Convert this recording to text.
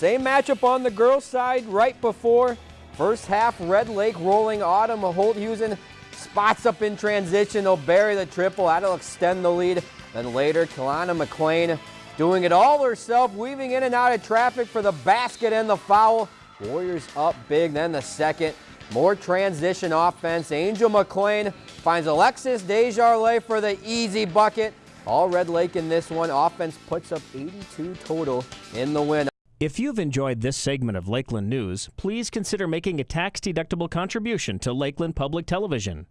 Same matchup on the girls' side right before. First half, Red Lake rolling Autumn. Holthusen spots up in transition. They'll bury the triple. That'll extend the lead. Then later, Kalana McLean doing it all herself, weaving in and out of traffic for the basket and the foul. Warriors up big. Then the second. More transition offense. Angel McLean finds Alexis Desjardins for the easy bucket. All Red Lake in this one. Offense puts up 82 total in the win. If you've enjoyed this segment of Lakeland News, please consider making a tax-deductible contribution to Lakeland Public Television.